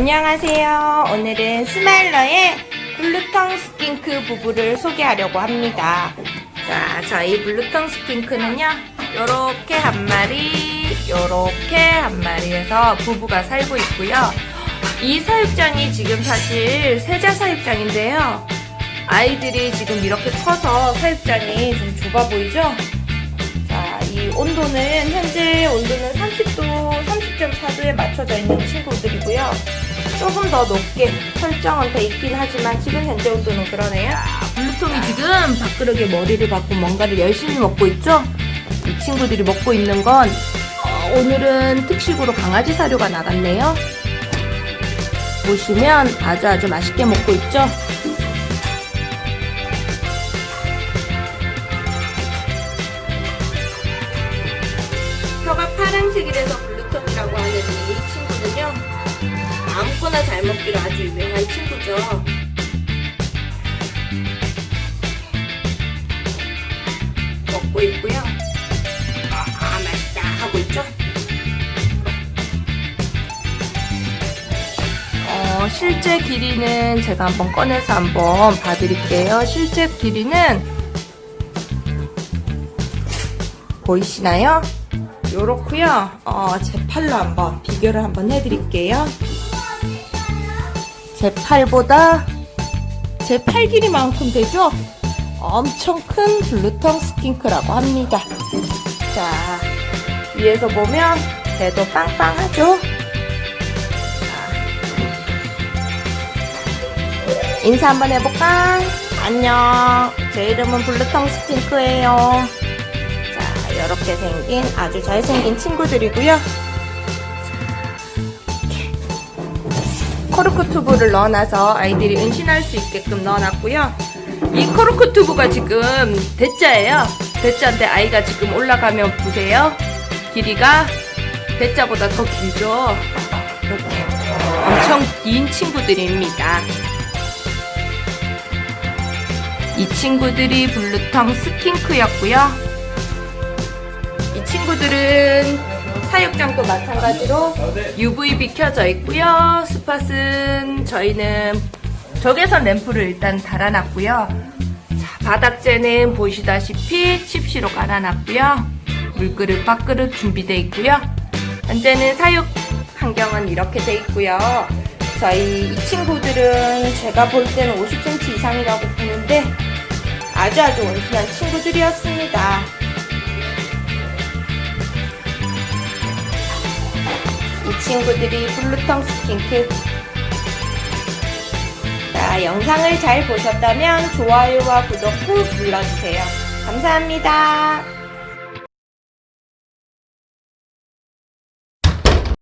안녕하세요. 오늘은 스마일러의 blue tongue skink 부부를 소개하려고 합니다. 자, 저희 blue tongue skink는요, 요렇게 한 마리, 요렇게 한 마리에서 부부가 살고 있고요. 이 사육장이 지금 사실 세자 사육장인데요. 아이들이 지금 이렇게 커서 사육장이 좀 좁아 보이죠? 자, 이 온도는 현재 온도는 30도, 30.4도에 맞춰져 있는 친구들이고요. 조금 더 높게 설정은 돼 있긴 하지만 지금 현재 온도는 그러네요. 블루통이 지금 밥그릇에 머리를 박고 뭔가를 열심히 먹고 있죠? 이 친구들이 먹고 있는 건 어, 오늘은 특식으로 강아지 사료가 나갔네요. 보시면 아주 아주 맛있게 먹고 있죠? 혀가 파란색이라서 블루통이라고 하는 이 친구는요. 아무거나 잘 먹기로 아주 유명한 친구죠. 먹고 있고요. 아, 맛있다 하고 있죠. 어, 실제 길이는 제가 한번 꺼내서 한번 봐드릴게요. 실제 길이는 보이시나요? 요렇고요. 어, 제 팔로 한번 비교를 한번 해드릴게요. 제 팔보다 제 팔 길이만큼 되죠? 엄청 큰 blue tongue skink라고 합니다. 자, 위에서 보면 배도 빵빵하죠? 인사 한번 해볼까? 안녕. 제 이름은 blue tongue skink예요. 자, 이렇게 생긴 아주 잘생긴 친구들이고요. 코르크 튜브를 넣어놔서 아이들이 은신할 수 있게끔 넣어놨고요. 이 코르크 튜브가 지금 대자예요. 대자인데 아이가 지금 올라가면 보세요. 길이가 대자보다 더 길죠. 이렇게 엄청 긴 친구들입니다. 이 친구들이 블루텅 스킨크였고요. 이 친구들은 사육장도 마찬가지로 UVB 켜져 있고요. 스팟은 저희는 적외선 램프를 일단 달아놨고요. 자, 바닥재는 보시다시피 칩시로 깔아놨고요. 물그릇, 밥그릇 준비되어 있고요. 현재는 사육 환경은 이렇게 돼 있고요. 저희 이 친구들은 제가 볼 때는 50cm 이상이라고 보는데 아주 아주 온순한 친구들이었습니다. 친구들이 blue tongue skink 자, 영상을 잘 보셨다면 좋아요와 구독 꾹 눌러주세요. 감사합니다.